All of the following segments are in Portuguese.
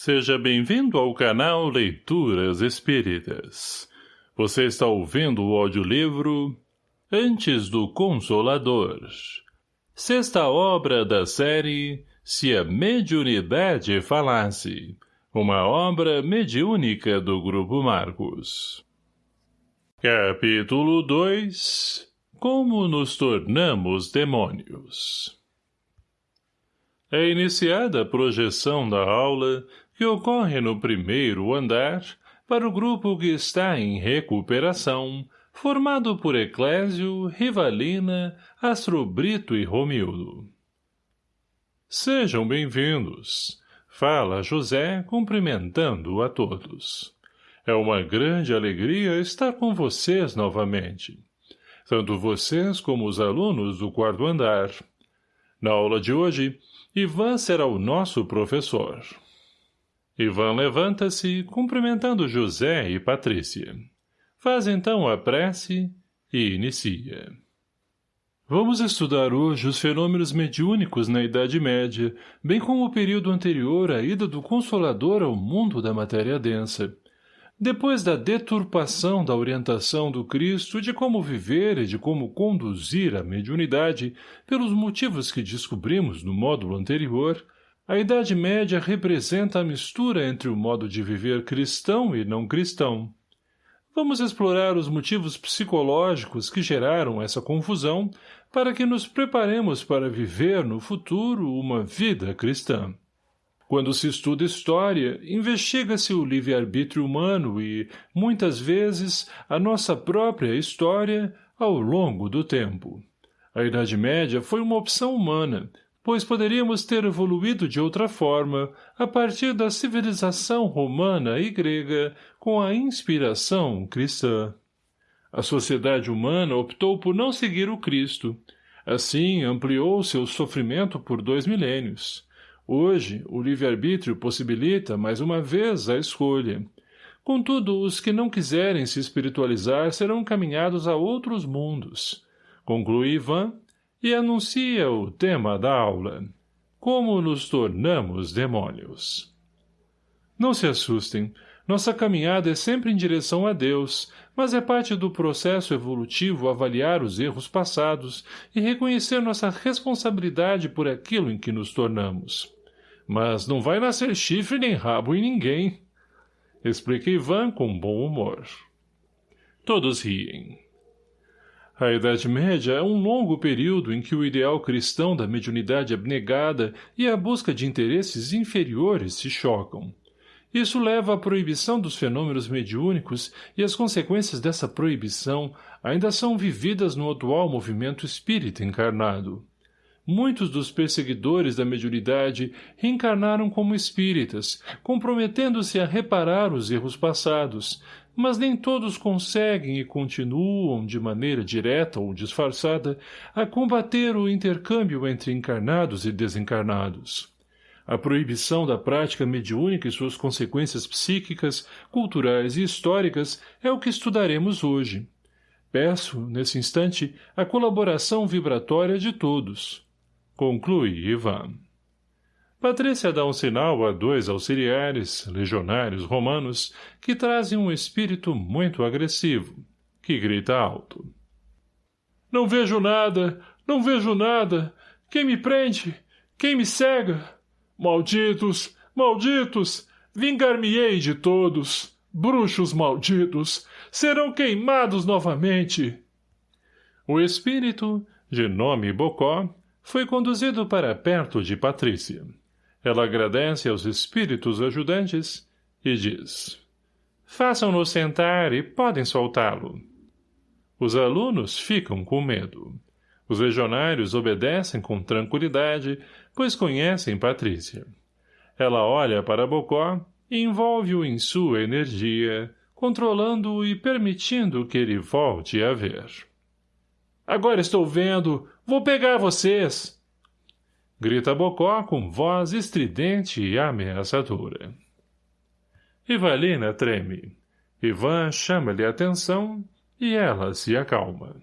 Seja bem-vindo ao canal Leituras Espíritas. Você está ouvindo o audiolivro Antes do Consolador. Sexta obra da série Se a Mediunidade Falasse. Uma obra mediúnica do Grupo Marcos. Capítulo 2 Como nos tornamos demônios É iniciada a projeção da aula que ocorre no primeiro andar para o grupo que está em recuperação, formado por Eclésio, Rivalina, Astrobrito e Romildo. Sejam bem-vindos, fala José cumprimentando a todos. É uma grande alegria estar com vocês novamente. Tanto vocês como os alunos do quarto andar. Na aula de hoje, Ivan será o nosso professor. Ivan levanta-se, cumprimentando José e Patrícia. Faz então a prece e inicia. Vamos estudar hoje os fenômenos mediúnicos na Idade Média, bem como o período anterior à ida do Consolador ao mundo da matéria densa. Depois da deturpação da orientação do Cristo de como viver e de como conduzir a mediunidade, pelos motivos que descobrimos no módulo anterior, a Idade Média representa a mistura entre o modo de viver cristão e não cristão. Vamos explorar os motivos psicológicos que geraram essa confusão para que nos preparemos para viver no futuro uma vida cristã. Quando se estuda história, investiga-se o livre-arbítrio humano e, muitas vezes, a nossa própria história ao longo do tempo. A Idade Média foi uma opção humana, pois poderíamos ter evoluído de outra forma, a partir da civilização romana e grega, com a inspiração cristã. A sociedade humana optou por não seguir o Cristo. Assim, ampliou seu sofrimento por dois milênios. Hoje, o livre-arbítrio possibilita, mais uma vez, a escolha. Contudo, os que não quiserem se espiritualizar serão caminhados a outros mundos. Conclui Ivan, e anuncia o tema da aula. Como nos tornamos demônios. Não se assustem. Nossa caminhada é sempre em direção a Deus, mas é parte do processo evolutivo avaliar os erros passados e reconhecer nossa responsabilidade por aquilo em que nos tornamos. Mas não vai nascer chifre nem rabo em ninguém. Explica Ivan com bom humor. Todos riem. A Idade Média é um longo período em que o ideal cristão da mediunidade abnegada e a busca de interesses inferiores se chocam. Isso leva à proibição dos fenômenos mediúnicos e as consequências dessa proibição ainda são vividas no atual movimento espírita encarnado. Muitos dos perseguidores da mediunidade reencarnaram como espíritas, comprometendo-se a reparar os erros passados, mas nem todos conseguem e continuam, de maneira direta ou disfarçada, a combater o intercâmbio entre encarnados e desencarnados. A proibição da prática mediúnica e suas consequências psíquicas, culturais e históricas é o que estudaremos hoje. Peço, nesse instante, a colaboração vibratória de todos. Conclui Ivan. Patrícia dá um sinal a dois auxiliares, legionários romanos, que trazem um espírito muito agressivo, que grita alto. Não vejo nada, não vejo nada. Quem me prende? Quem me cega? Malditos, malditos! Vingar-me-ei de todos! Bruxos malditos! Serão queimados novamente! O espírito, de nome Bocó, foi conduzido para perto de Patrícia. Ela agradece aos espíritos ajudantes e diz Façam-no sentar e podem soltá-lo. Os alunos ficam com medo. Os legionários obedecem com tranquilidade, pois conhecem Patrícia. Ela olha para Bocó e envolve-o em sua energia, controlando-o e permitindo que ele volte a ver. Agora estou vendo! Vou pegar vocês! Grita Bocó com voz estridente e ameaçadora. Ivalina treme. Ivan chama-lhe atenção e ela se acalma.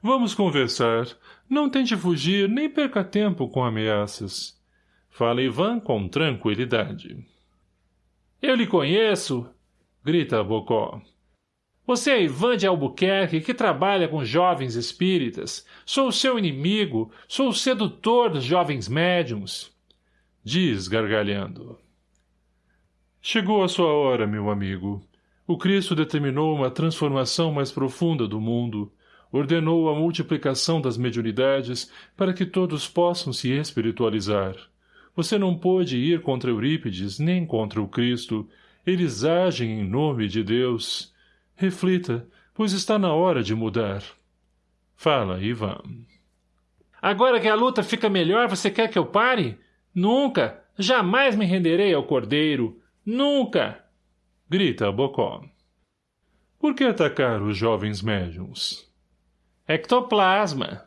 Vamos conversar. Não tente fugir nem perca tempo com ameaças. Fala Ivan com tranquilidade. Eu lhe conheço! Grita Bocó. Você é Ivan de Albuquerque, que trabalha com jovens espíritas. Sou seu inimigo, sou o sedutor dos jovens médiums. Diz, gargalhando. Chegou a sua hora, meu amigo. O Cristo determinou uma transformação mais profunda do mundo, ordenou a multiplicação das mediunidades para que todos possam se espiritualizar. Você não pôde ir contra Eurípides nem contra o Cristo. Eles agem em nome de Deus. Reflita, pois está na hora de mudar. Fala, Ivan. Agora que a luta fica melhor, você quer que eu pare? Nunca! Jamais me renderei ao cordeiro! Nunca! Grita Bocó. Por que atacar os jovens médiums? Ectoplasma!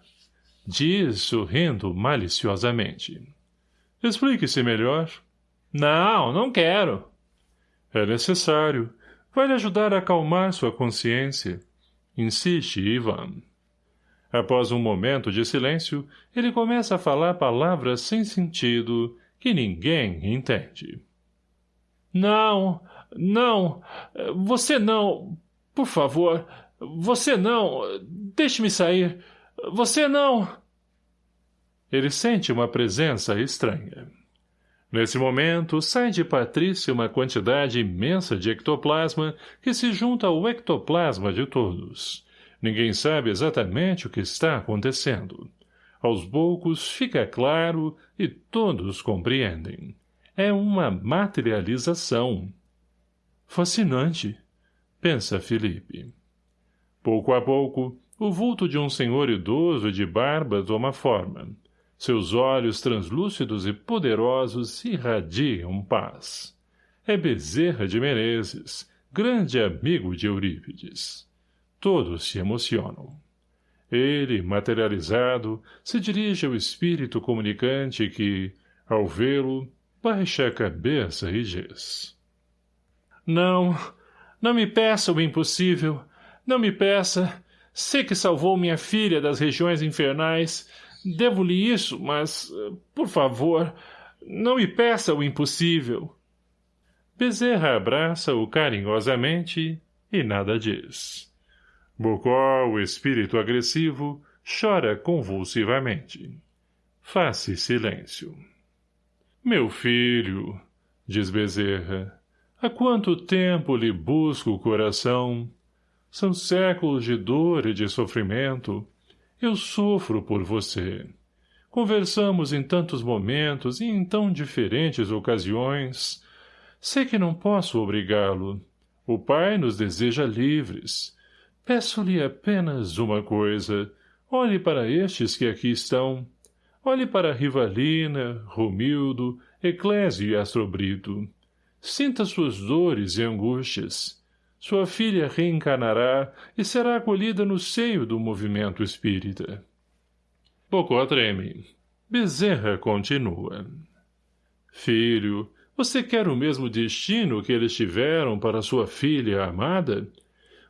Diz, sorrindo maliciosamente. Explique-se melhor. Não, não quero. É necessário. Vai lhe ajudar a acalmar sua consciência. Insiste, Ivan. Após um momento de silêncio, ele começa a falar palavras sem sentido que ninguém entende. Não, não, você não, por favor, você não, deixe-me sair, você não... Ele sente uma presença estranha. Nesse momento, sai de Patrícia uma quantidade imensa de ectoplasma que se junta ao ectoplasma de todos. Ninguém sabe exatamente o que está acontecendo. Aos poucos fica claro e todos compreendem. É uma materialização. Fascinante, pensa Felipe. Pouco a pouco, o vulto de um senhor idoso de barba toma forma. Seus olhos translúcidos e poderosos irradiam paz. É Bezerra de Menezes, grande amigo de Eurípides. Todos se emocionam. Ele, materializado, se dirige ao espírito comunicante que, ao vê-lo, baixa a cabeça e diz. Não, não me peça o impossível. Não me peça. Sei que salvou minha filha das regiões infernais, Devo-lhe isso, mas, por favor, não me peça o impossível. Bezerra abraça-o carinhosamente e nada diz. Bocó, o espírito agressivo, chora convulsivamente. Faz-se silêncio. Meu filho, diz Bezerra, há quanto tempo lhe busco o coração? São séculos de dor e de sofrimento, eu sofro por você. Conversamos em tantos momentos e em tão diferentes ocasiões. Sei que não posso obrigá-lo. O pai nos deseja livres. Peço-lhe apenas uma coisa. Olhe para estes que aqui estão. Olhe para Rivalina, Romildo, Eclésio e Astrobrito. Sinta suas dores e angústias. Sua filha reencarnará e será acolhida no seio do movimento espírita. Bocó treme. Bezerra continua. Filho, você quer o mesmo destino que eles tiveram para sua filha amada?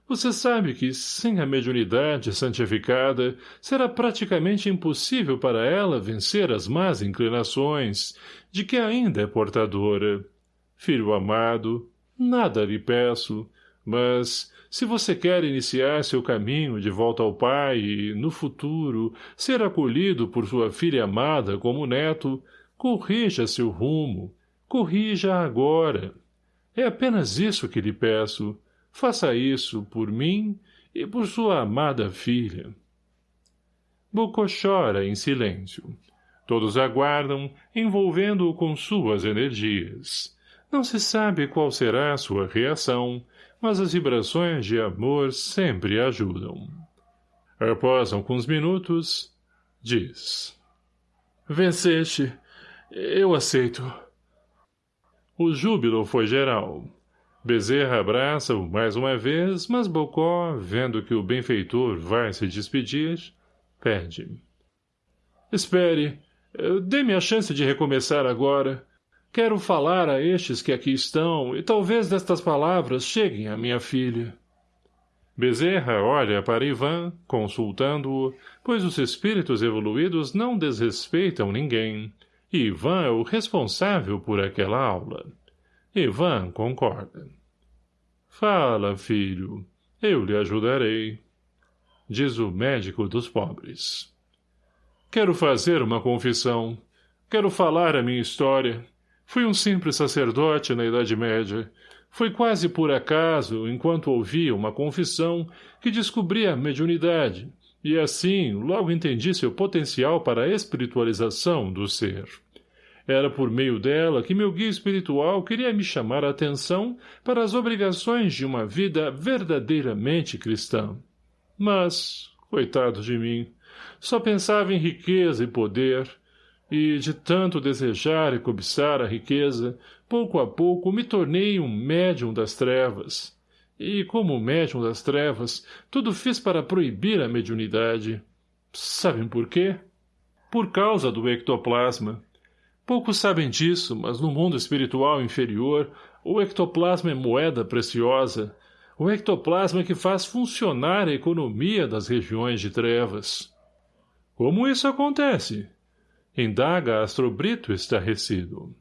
Você sabe que, sem a mediunidade santificada, será praticamente impossível para ela vencer as más inclinações, de que ainda é portadora. Filho amado, nada lhe peço, mas, se você quer iniciar seu caminho de volta ao pai e, no futuro, ser acolhido por sua filha amada como neto, corrija seu rumo, corrija agora. É apenas isso que lhe peço. Faça isso por mim e por sua amada filha. Bocó chora em silêncio. Todos aguardam, envolvendo-o com suas energias. Não se sabe qual será sua reação, mas as vibrações de amor sempre ajudam. Após alguns minutos, diz. Venceste. Eu aceito. O júbilo foi geral. Bezerra abraça-o mais uma vez, mas Bocó, vendo que o benfeitor vai se despedir, pede. Espere. Dê-me a chance de recomeçar agora. Quero falar a estes que aqui estão, e talvez destas palavras cheguem à minha filha. Bezerra olha para Ivan, consultando-o, pois os espíritos evoluídos não desrespeitam ninguém, e Ivan é o responsável por aquela aula. Ivan concorda. Fala, filho. Eu lhe ajudarei. Diz o médico dos pobres. Quero fazer uma confissão. Quero falar a minha história. Fui um simples sacerdote na Idade Média. Foi quase por acaso, enquanto ouvia uma confissão, que descobri a mediunidade, e assim logo entendi seu potencial para a espiritualização do ser. Era por meio dela que meu guia espiritual queria me chamar a atenção para as obrigações de uma vida verdadeiramente cristã. Mas, coitado de mim, só pensava em riqueza e poder, e, de tanto desejar e cobiçar a riqueza, pouco a pouco me tornei um médium das trevas. E, como médium das trevas, tudo fiz para proibir a mediunidade. Sabem por quê? Por causa do ectoplasma. Poucos sabem disso, mas no mundo espiritual inferior, o ectoplasma é moeda preciosa, o ectoplasma que faz funcionar a economia das regiões de trevas. Como isso acontece? Indaga Astrobrito estarrecido.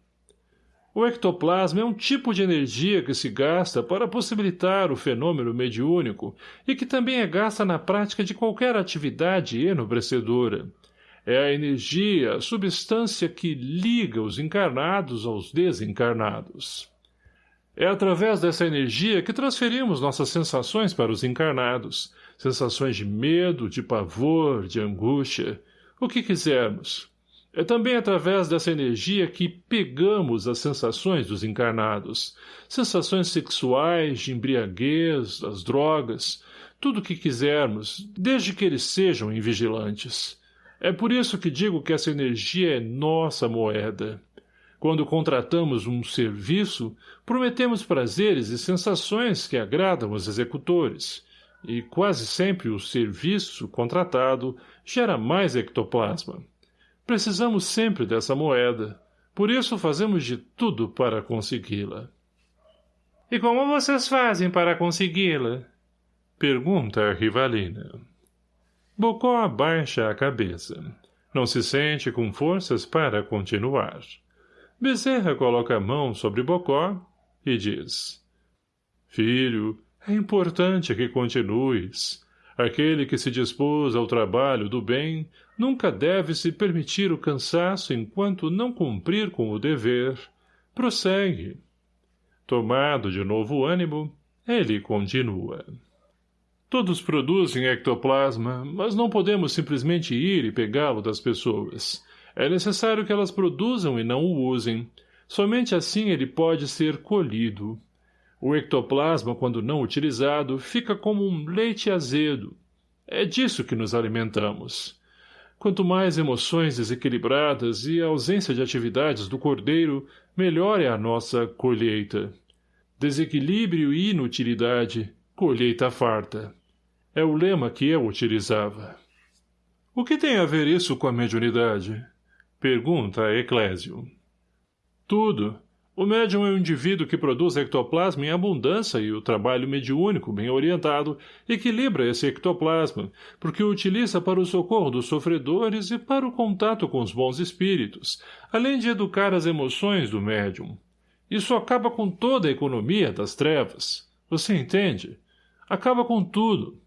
O ectoplasma é um tipo de energia que se gasta para possibilitar o fenômeno mediúnico e que também é gasta na prática de qualquer atividade enobrecedora. É a energia, a substância que liga os encarnados aos desencarnados. É através dessa energia que transferimos nossas sensações para os encarnados, sensações de medo, de pavor, de angústia, o que quisermos. É também através dessa energia que pegamos as sensações dos encarnados, sensações sexuais, de embriaguez, das drogas, tudo o que quisermos, desde que eles sejam invigilantes. É por isso que digo que essa energia é nossa moeda. Quando contratamos um serviço, prometemos prazeres e sensações que agradam os executores, e quase sempre o serviço contratado gera mais ectoplasma. Precisamos sempre dessa moeda, por isso fazemos de tudo para consegui-la. — E como vocês fazem para consegui-la? — pergunta a rivalina. Bocó abaixa a cabeça. Não se sente com forças para continuar. Bezerra coloca a mão sobre Bocó e diz. Filho, é importante que continues. Aquele que se dispôs ao trabalho do bem nunca deve se permitir o cansaço enquanto não cumprir com o dever. Prossegue. Tomado de novo ânimo, ele continua. Todos produzem ectoplasma, mas não podemos simplesmente ir e pegá-lo das pessoas. É necessário que elas produzam e não o usem. Somente assim ele pode ser colhido. O ectoplasma, quando não utilizado, fica como um leite azedo. É disso que nos alimentamos. Quanto mais emoções desequilibradas e a ausência de atividades do cordeiro, melhor é a nossa colheita. Desequilíbrio e inutilidade, colheita farta. É o lema que eu utilizava. O que tem a ver isso com a mediunidade? Pergunta a Eclésio. Tudo. O médium é um indivíduo que produz ectoplasma em abundância e o trabalho mediúnico, bem orientado, equilibra esse ectoplasma, porque o utiliza para o socorro dos sofredores e para o contato com os bons espíritos, além de educar as emoções do médium. Isso acaba com toda a economia das trevas. Você entende? acaba com tudo.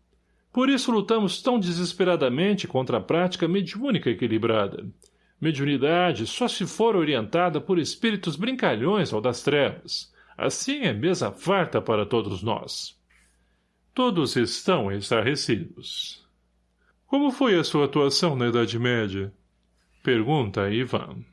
Por isso lutamos tão desesperadamente contra a prática mediúnica equilibrada. Mediunidade só se for orientada por espíritos brincalhões ou das trevas. Assim é mesa farta para todos nós. Todos estão estarrecidos. Como foi a sua atuação na Idade Média? Pergunta Ivan.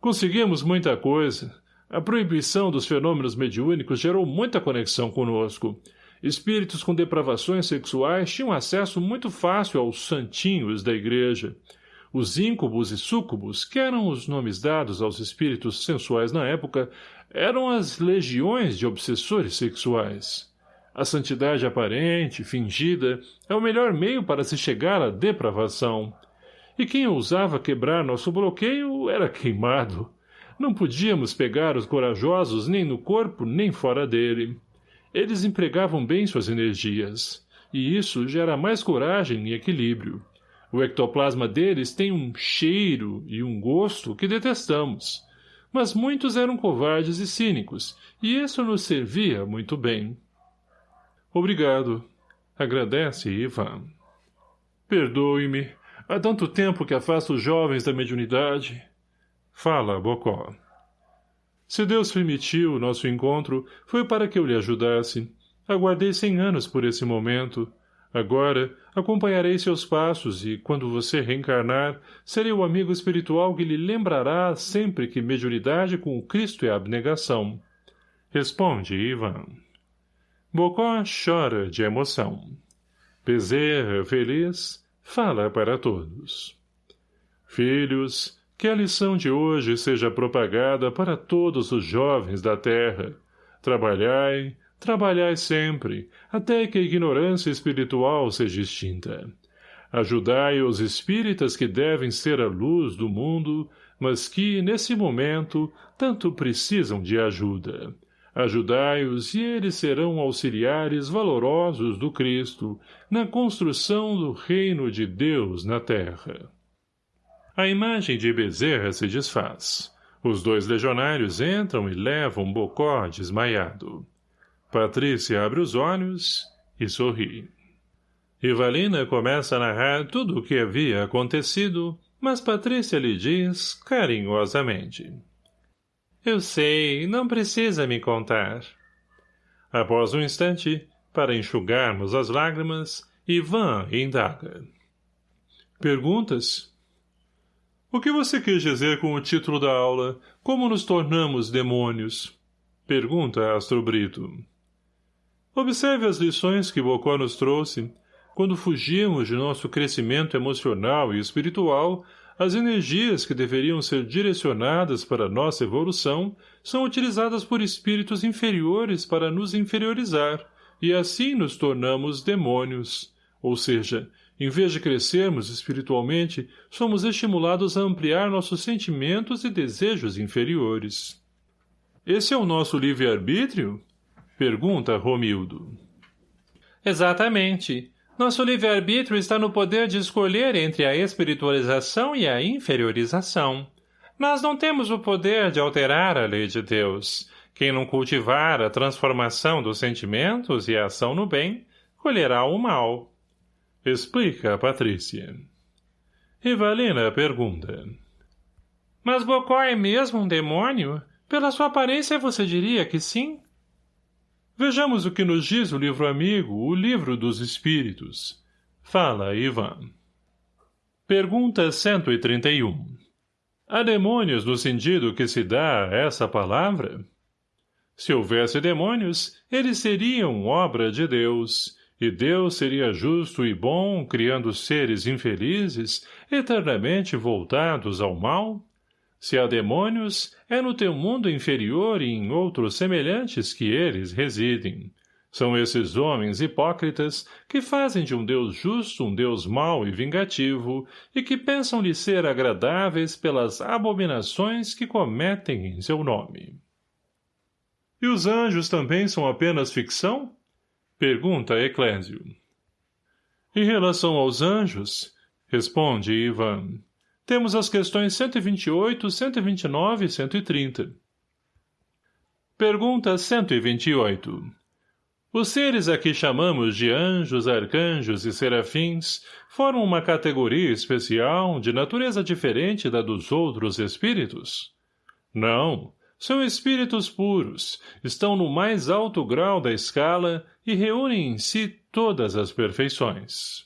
Conseguimos muita coisa. A proibição dos fenômenos mediúnicos gerou muita conexão conosco. Espíritos com depravações sexuais tinham acesso muito fácil aos santinhos da igreja. Os íncubos e súcubos, que eram os nomes dados aos espíritos sensuais na época, eram as legiões de obsessores sexuais. A santidade aparente, fingida, é o melhor meio para se chegar à depravação. E quem ousava quebrar nosso bloqueio era queimado. Não podíamos pegar os corajosos nem no corpo nem fora dele. Eles empregavam bem suas energias, e isso gera mais coragem e equilíbrio. O ectoplasma deles tem um cheiro e um gosto que detestamos. mas muitos eram covardes e cínicos, e isso nos servia muito bem. Obrigado. Agradece, Ivan. Perdoe-me. Há tanto tempo que afasto os jovens da mediunidade. Fala, Bocó. Se Deus permitiu o nosso encontro, foi para que eu lhe ajudasse. Aguardei cem anos por esse momento. Agora, acompanharei seus passos e, quando você reencarnar, serei o amigo espiritual que lhe lembrará sempre que mediunidade com o Cristo é abnegação. Responde, Ivan. Bocó chora de emoção. Bezerra, feliz, fala para todos. Filhos, que a lição de hoje seja propagada para todos os jovens da terra. Trabalhai, trabalhai sempre, até que a ignorância espiritual seja extinta. Ajudai os espíritas que devem ser a luz do mundo, mas que, nesse momento, tanto precisam de ajuda. Ajudai-os e eles serão auxiliares valorosos do Cristo na construção do reino de Deus na terra. A imagem de Bezerra se desfaz. Os dois legionários entram e levam Bocó desmaiado. Patrícia abre os olhos e sorri. Ivalina começa a narrar tudo o que havia acontecido, mas Patrícia lhe diz carinhosamente. Eu sei, não precisa me contar. Após um instante, para enxugarmos as lágrimas, Ivan indaga. Perguntas? O que você quis dizer com o título da aula Como nos tornamos demônios? Pergunta Astro Brito. Observe as lições que Bocó nos trouxe. Quando fugimos de nosso crescimento emocional e espiritual, as energias que deveriam ser direcionadas para nossa evolução são utilizadas por espíritos inferiores para nos inferiorizar, e assim nos tornamos demônios. Ou seja, em vez de crescermos espiritualmente, somos estimulados a ampliar nossos sentimentos e desejos inferiores. Esse é o nosso livre-arbítrio? Pergunta Romildo. Exatamente. Nosso livre-arbítrio está no poder de escolher entre a espiritualização e a inferiorização. Nós não temos o poder de alterar a lei de Deus. Quem não cultivar a transformação dos sentimentos e a ação no bem, colherá o mal. Explica Patrícia. Rivalina pergunta. Mas Bocó é mesmo um demônio? Pela sua aparência você diria que sim? Vejamos o que nos diz o livro amigo, o livro dos espíritos. Fala, Ivan. Pergunta 131. Há demônios no sentido que se dá a essa palavra? Se houvesse demônios, eles seriam obra de Deus, e Deus seria justo e bom, criando seres infelizes, eternamente voltados ao mal? Se há demônios, é no teu mundo inferior e em outros semelhantes que eles residem. São esses homens hipócritas que fazem de um Deus justo um Deus mau e vingativo e que pensam lhe ser agradáveis pelas abominações que cometem em seu nome. E os anjos também são apenas ficção? Pergunta Eclésio. Em relação aos anjos, responde Ivan, temos as questões 128, 129 e 130. Pergunta 128. Os seres a que chamamos de anjos, arcanjos e serafins formam uma categoria especial de natureza diferente da dos outros espíritos? Não, são espíritos puros, estão no mais alto grau da escala e reúnem em si todas as perfeições.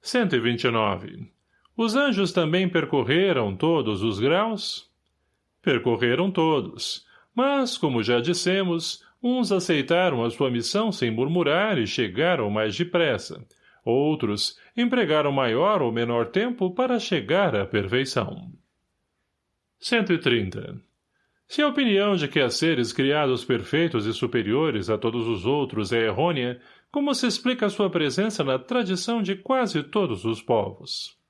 129. Os anjos também percorreram todos os graus? Percorreram todos, mas, como já dissemos, uns aceitaram a sua missão sem murmurar e chegaram mais depressa. Outros empregaram maior ou menor tempo para chegar à perfeição. 130. Se a opinião de que há seres criados perfeitos e superiores a todos os outros é errônea, como se explica sua presença na tradição de quase todos os povos?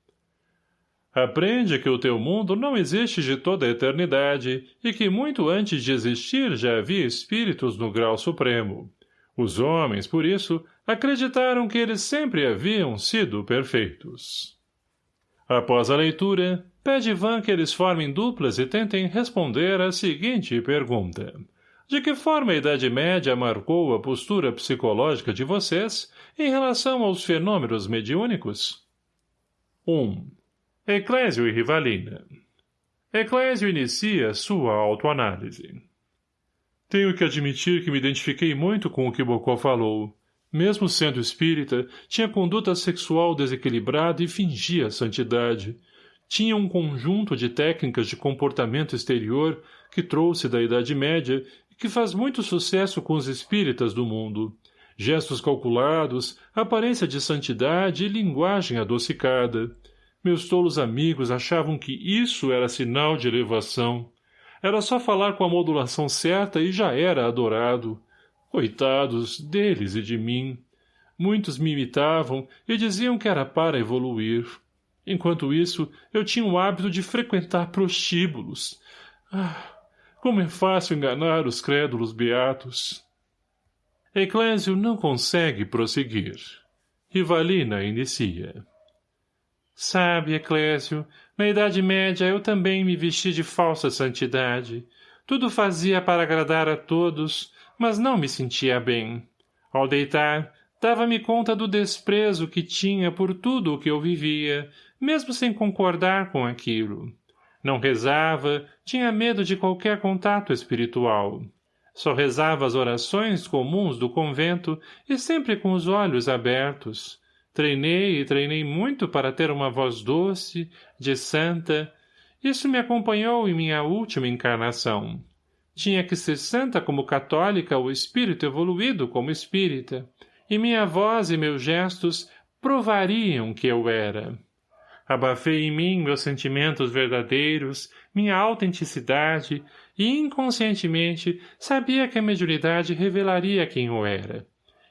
Aprende que o teu mundo não existe de toda a eternidade e que muito antes de existir já havia espíritos no grau supremo. Os homens, por isso, acreditaram que eles sempre haviam sido perfeitos. Após a leitura, pede Ivan que eles formem duplas e tentem responder a seguinte pergunta. De que forma a Idade Média marcou a postura psicológica de vocês em relação aos fenômenos mediúnicos? 1. Eclésio e Rivalina Eclésio inicia sua autoanálise. Tenho que admitir que me identifiquei muito com o que Bocó falou. Mesmo sendo espírita, tinha conduta sexual desequilibrada e fingia santidade. Tinha um conjunto de técnicas de comportamento exterior que trouxe da Idade Média e que faz muito sucesso com os espíritas do mundo. Gestos calculados, aparência de santidade e linguagem adocicada. Meus tolos amigos achavam que isso era sinal de elevação. Era só falar com a modulação certa e já era adorado. Coitados, deles e de mim. Muitos me imitavam e diziam que era para evoluir. Enquanto isso, eu tinha o hábito de frequentar prostíbulos. Ah, como é fácil enganar os crédulos beatos. Eclésio não consegue prosseguir. Rivalina inicia. Sabe, Eclésio, na Idade Média eu também me vesti de falsa santidade. Tudo fazia para agradar a todos, mas não me sentia bem. Ao deitar, dava-me conta do desprezo que tinha por tudo o que eu vivia, mesmo sem concordar com aquilo. Não rezava, tinha medo de qualquer contato espiritual. Só rezava as orações comuns do convento e sempre com os olhos abertos, Treinei e treinei muito para ter uma voz doce, de santa. Isso me acompanhou em minha última encarnação. Tinha que ser santa como católica ou espírito evoluído como espírita, e minha voz e meus gestos provariam que eu era. Abafei em mim meus sentimentos verdadeiros, minha autenticidade, e inconscientemente sabia que a mediunidade revelaria quem eu era.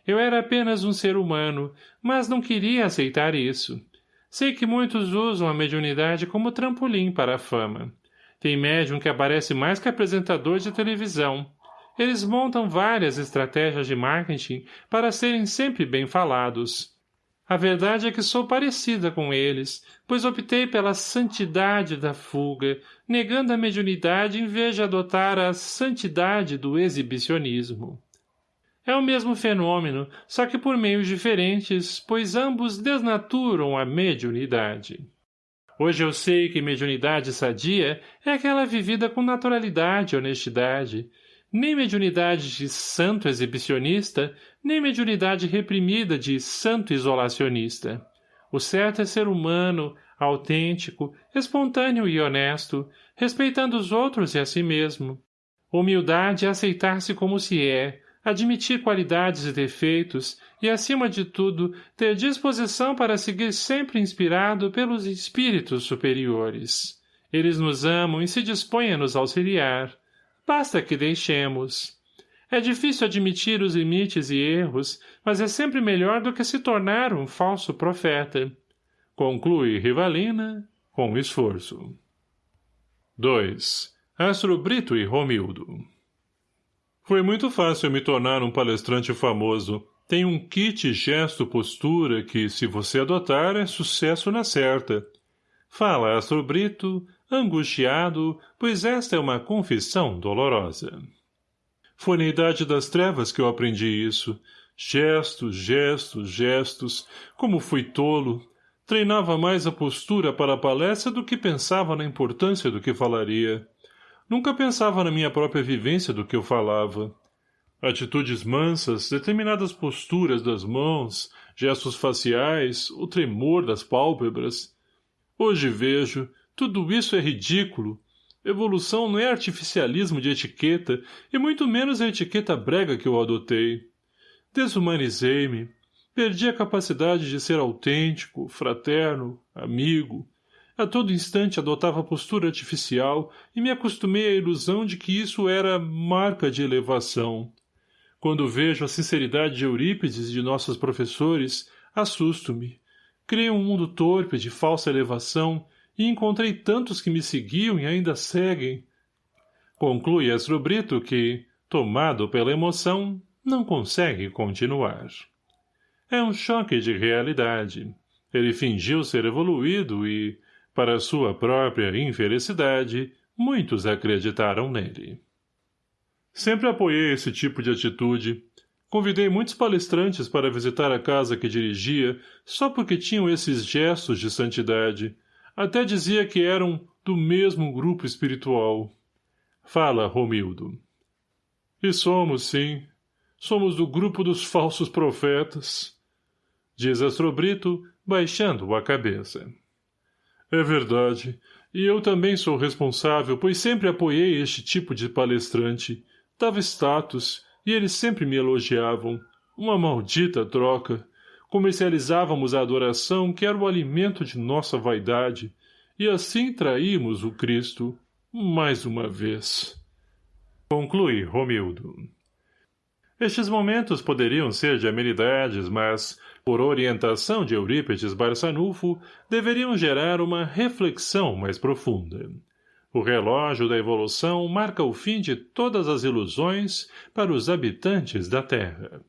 Eu era apenas um ser humano, mas não queria aceitar isso. Sei que muitos usam a mediunidade como trampolim para a fama. Tem médium que aparece mais que apresentador de televisão. Eles montam várias estratégias de marketing para serem sempre bem falados. A verdade é que sou parecida com eles, pois optei pela santidade da fuga, negando a mediunidade em vez de adotar a santidade do exibicionismo. É o mesmo fenômeno, só que por meios diferentes, pois ambos desnaturam a mediunidade. Hoje eu sei que mediunidade sadia é aquela vivida com naturalidade e honestidade, nem mediunidade de santo exibicionista, nem mediunidade reprimida de santo isolacionista. O certo é ser humano, autêntico, espontâneo e honesto, respeitando os outros e a si mesmo. Humildade é aceitar-se como se é, admitir qualidades e defeitos e, acima de tudo, ter disposição para seguir sempre inspirado pelos espíritos superiores. Eles nos amam e se dispõem a nos auxiliar. Basta que deixemos. É difícil admitir os limites e erros, mas é sempre melhor do que se tornar um falso profeta. Conclui Rivalina com esforço. 2. Astro Brito e Romildo foi muito fácil me tornar um palestrante famoso. Tem um kit gesto-postura que, se você adotar, é sucesso na certa. Fala Astro Brito, angustiado, pois esta é uma confissão dolorosa. Foi na idade das trevas que eu aprendi isso. Gestos, gestos, gestos. Como fui tolo. Treinava mais a postura para a palestra do que pensava na importância do que falaria. Nunca pensava na minha própria vivência do que eu falava. Atitudes mansas, determinadas posturas das mãos, gestos faciais, o tremor das pálpebras. Hoje vejo, tudo isso é ridículo. Evolução não é artificialismo de etiqueta, e muito menos a etiqueta brega que eu adotei. Desumanizei-me. Perdi a capacidade de ser autêntico, fraterno, amigo, a todo instante adotava postura artificial e me acostumei à ilusão de que isso era marca de elevação. Quando vejo a sinceridade de Eurípides e de nossos professores, assusto-me. Criei um mundo torpe de falsa elevação e encontrei tantos que me seguiam e ainda seguem. Conclui Astrobrito que, tomado pela emoção, não consegue continuar. É um choque de realidade. Ele fingiu ser evoluído e, para sua própria infelicidade, muitos acreditaram nele. Sempre apoiei esse tipo de atitude. Convidei muitos palestrantes para visitar a casa que dirigia só porque tinham esses gestos de santidade. Até dizia que eram do mesmo grupo espiritual. Fala, Romildo. E somos, sim. Somos do grupo dos falsos profetas. Diz Astrobrito, baixando a cabeça. É verdade. E eu também sou responsável, pois sempre apoiei este tipo de palestrante. Dava status, e eles sempre me elogiavam. Uma maldita troca. Comercializávamos a adoração, que era o alimento de nossa vaidade, e assim traímos o Cristo, mais uma vez. Conclui Romildo. Estes momentos poderiam ser de amenidades, mas, por orientação de Eurípides Barçanufo, deveriam gerar uma reflexão mais profunda. O relógio da evolução marca o fim de todas as ilusões para os habitantes da Terra.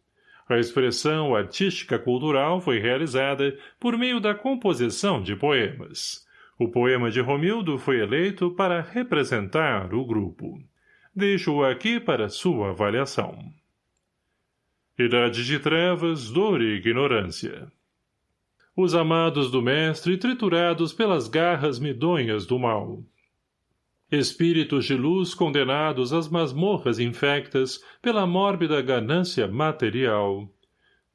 A expressão artística-cultural foi realizada por meio da composição de poemas. O poema de Romildo foi eleito para representar o grupo. Deixo-o aqui para sua avaliação. Idade de trevas, dor e ignorância. Os amados do mestre triturados pelas garras medonhas do mal. Espíritos de luz condenados às masmorras infectas pela mórbida ganância material.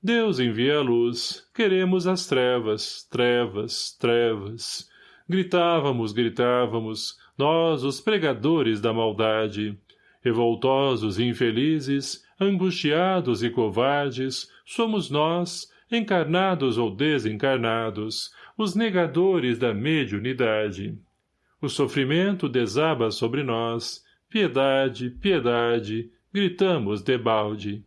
Deus envia a luz, queremos as trevas, trevas, trevas. Gritávamos, gritávamos, nós, os pregadores da maldade. Revoltosos e infelizes, angustiados e covardes, somos nós, encarnados ou desencarnados, os negadores da mediunidade. O sofrimento desaba sobre nós. Piedade, piedade, gritamos debalde.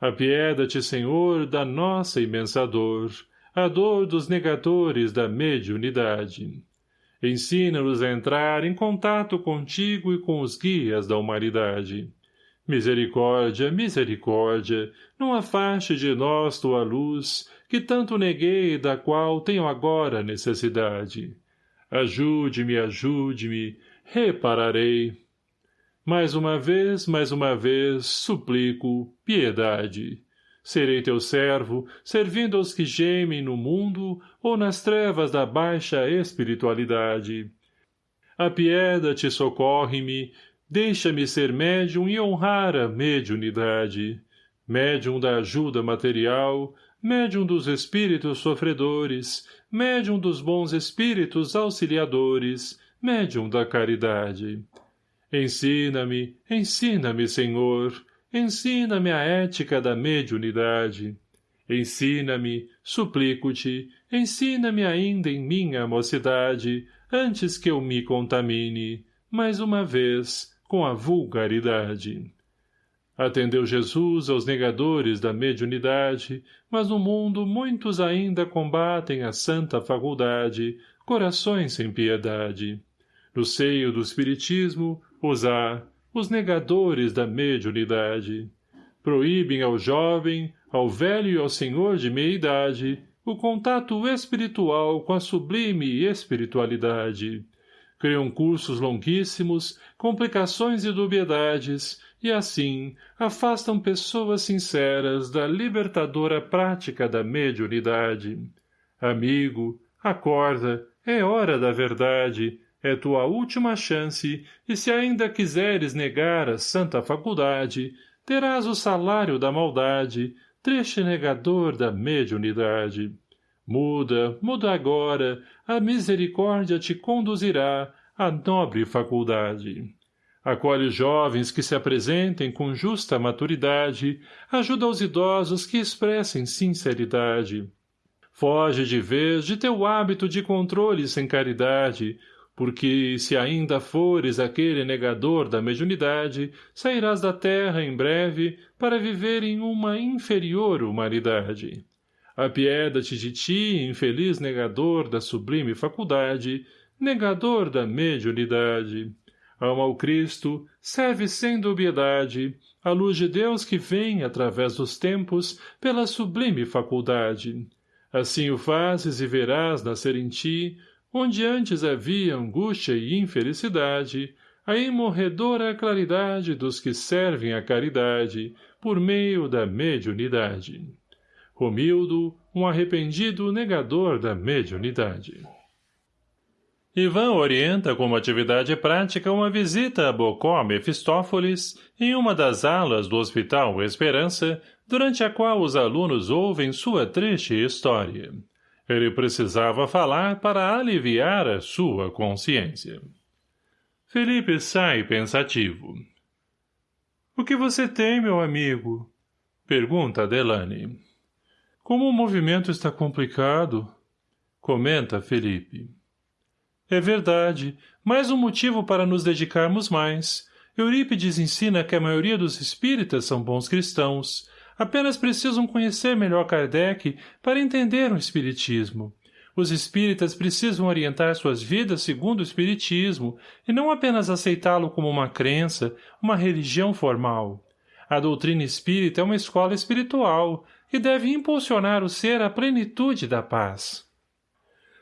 Apieda-te, Senhor, da nossa imensa dor, a dor dos negadores da mediunidade. Ensina-nos a entrar em contato contigo e com os guias da humanidade. Misericórdia, misericórdia, não afaste de nós tua luz, que tanto neguei e da qual tenho agora necessidade. Ajude-me, ajude-me, repararei. Mais uma vez, mais uma vez, suplico, piedade. Serei teu servo, servindo aos que gemem no mundo ou nas trevas da baixa espiritualidade. Apieda-te, socorre-me, deixa-me ser médium e honrar a mediunidade. Médium da ajuda material, médium dos espíritos sofredores, médium dos bons espíritos auxiliadores, médium da caridade. Ensina-me, ensina-me, Senhor, ensina-me a ética da mediunidade. Ensina-me, suplico-te, ensina-me ainda em minha mocidade, antes que eu me contamine, mais uma vez, com a vulgaridade. Atendeu Jesus aos negadores da mediunidade, mas no mundo muitos ainda combatem a santa faculdade, corações sem piedade. No seio do espiritismo, os há, os negadores da mediunidade. Proíbem ao jovem, ao velho e ao senhor de meia-idade, o contato espiritual com a sublime espiritualidade. Criam cursos longuíssimos, complicações e dubiedades, e assim afastam pessoas sinceras da libertadora prática da mediunidade. Amigo, acorda, é hora da verdade, é tua última chance, e se ainda quiseres negar a santa faculdade, terás o salário da maldade, triste negador da mediunidade. Muda, muda agora, a misericórdia te conduzirá à nobre faculdade. Acolhe jovens que se apresentem com justa maturidade, ajuda os idosos que expressem sinceridade. Foge de vez de teu hábito de controle sem caridade, porque, se ainda fores aquele negador da mediunidade, sairás da terra em breve para viver em uma inferior humanidade. Apieda-te de ti, infeliz negador da sublime faculdade, negador da mediunidade ama o Cristo, serve sem dubiedade, a luz de Deus que vem, através dos tempos, pela sublime faculdade. Assim o fazes e verás nascer em ti, onde antes havia angústia e infelicidade, a imorredora claridade dos que servem à caridade, por meio da mediunidade. Romildo, um arrependido negador da mediunidade. Ivan orienta como atividade prática uma visita a Bocó Mefistófeles em uma das alas do Hospital Esperança, durante a qual os alunos ouvem sua triste história. Ele precisava falar para aliviar a sua consciência. Felipe sai pensativo. — O que você tem, meu amigo? — pergunta Delane. — Como o movimento está complicado, comenta Felipe. É verdade, mais um motivo para nos dedicarmos mais. Eurípides ensina que a maioria dos espíritas são bons cristãos. Apenas precisam conhecer melhor Kardec para entender o espiritismo. Os espíritas precisam orientar suas vidas segundo o espiritismo e não apenas aceitá-lo como uma crença, uma religião formal. A doutrina espírita é uma escola espiritual e deve impulsionar o ser à plenitude da paz.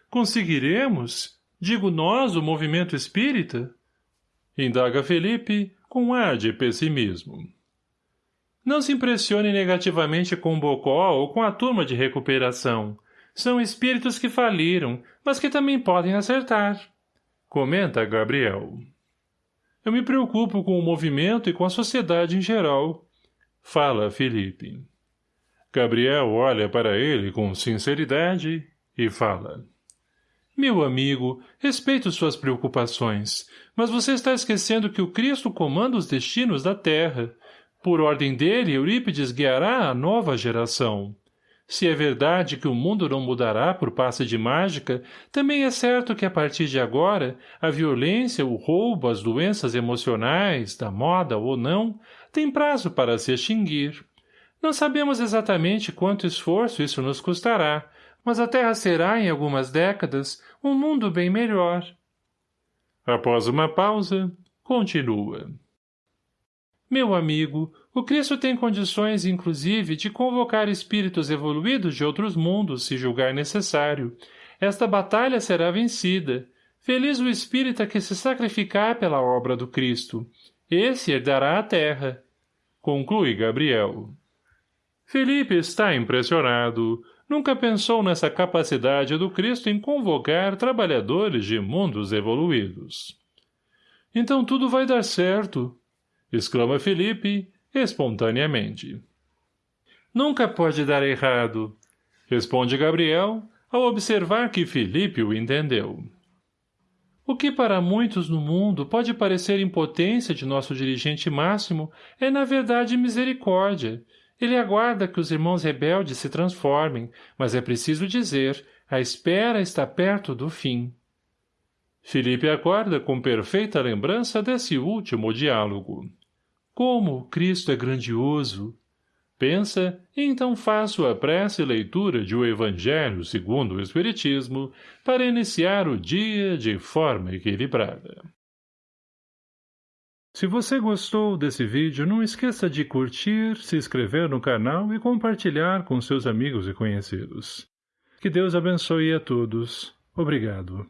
Conseguiremos? Digo nós, o movimento espírita? Indaga Felipe, com ar de pessimismo. Não se impressione negativamente com o Bocó ou com a turma de recuperação. São espíritos que faliram, mas que também podem acertar. Comenta Gabriel. Eu me preocupo com o movimento e com a sociedade em geral. Fala Felipe. Gabriel olha para ele com sinceridade e fala. Meu amigo, respeito suas preocupações, mas você está esquecendo que o Cristo comanda os destinos da Terra. Por ordem dele, Eurípides guiará a nova geração. Se é verdade que o mundo não mudará por passe de mágica, também é certo que a partir de agora, a violência, o roubo, as doenças emocionais, da moda ou não, tem prazo para se extinguir. Não sabemos exatamente quanto esforço isso nos custará, mas a Terra será, em algumas décadas, um mundo bem melhor. Após uma pausa, continua. Meu amigo, o Cristo tem condições, inclusive, de convocar espíritos evoluídos de outros mundos, se julgar necessário. Esta batalha será vencida. Feliz o espírita que se sacrificar pela obra do Cristo. Esse herdará a terra. Conclui Gabriel. Felipe está impressionado. Nunca pensou nessa capacidade do Cristo em convocar trabalhadores de mundos evoluídos. Então tudo vai dar certo, exclama Felipe, espontaneamente. Nunca pode dar errado, responde Gabriel, ao observar que Felipe o entendeu. O que para muitos no mundo pode parecer impotência de nosso dirigente máximo é na verdade misericórdia, ele aguarda que os irmãos rebeldes se transformem, mas é preciso dizer, a espera está perto do fim. Felipe acorda com perfeita lembrança desse último diálogo. Como Cristo é grandioso! Pensa, então faz sua prece e leitura de o Evangelho segundo o Espiritismo para iniciar o dia de forma equilibrada. Se você gostou desse vídeo, não esqueça de curtir, se inscrever no canal e compartilhar com seus amigos e conhecidos. Que Deus abençoe a todos. Obrigado.